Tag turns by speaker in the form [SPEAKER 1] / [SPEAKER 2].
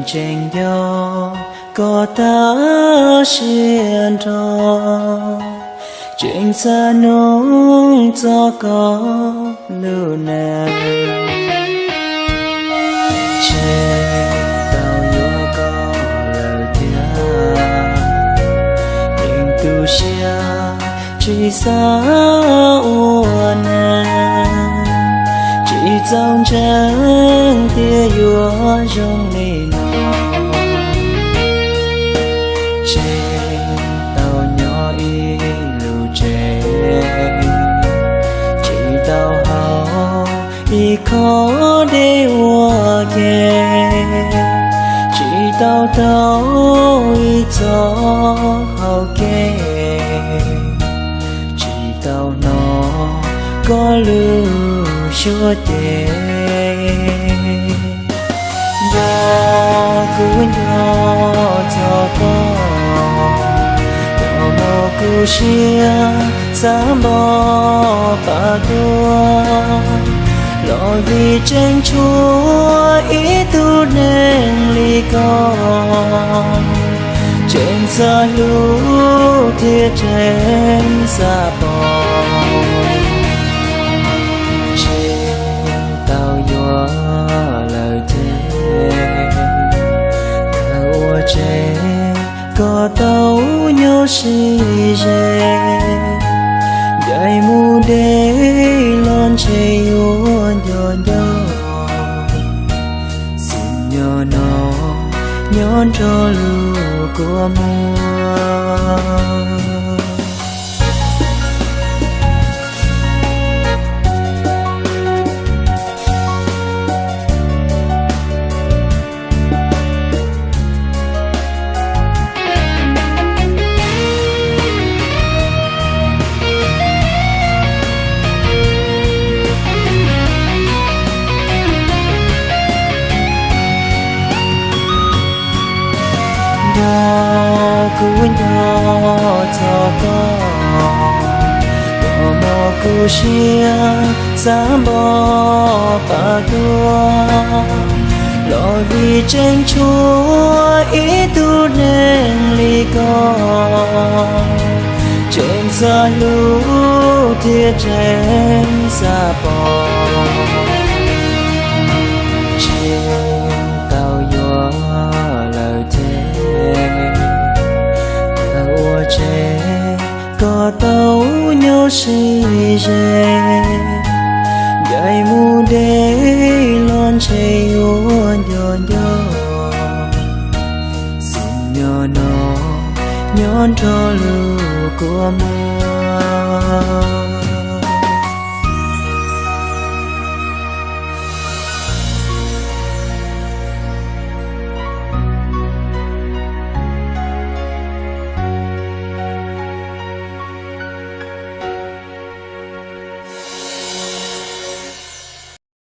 [SPEAKER 1] nhìn trên gió có ta xiên trò chuyện xa nông cho có lưu nàng trên tàu nhua có lời tiếng nhìn tu xia chỉ xa uốn chỉ trong chân tia yua trong nề nọ trên tàu nhỏ y lưu trên chỉ tàu hào y khó để hoa kề chỉ tàu tàu y cho hào kê, chỉ tàu nó có lưu chúa tề nhỏ cứ nhỏ cho con nhỏ mô cứ chia dám bỏ bà tua lo vì tranh chúa ý tu nên ly con. Trên xa lũ thiết trên xa bò trẻ có tàu nhớ si rè gái mu đê lon chê yuan nhỏ nhỏ xin nhỏ nó nhón cho lưu của mùa. Nhỏ cứ nhỏ cho con nhỏ mò cứ chia dám bỏ lo vì tranh chúa ý tu nên ly con trên xa lũ thiết trên xa bò có tàu nhớ si dê dài mu đê lon chê yuan nhỏ nhỏ xin nhỏ nó nhón cho lưu của mùa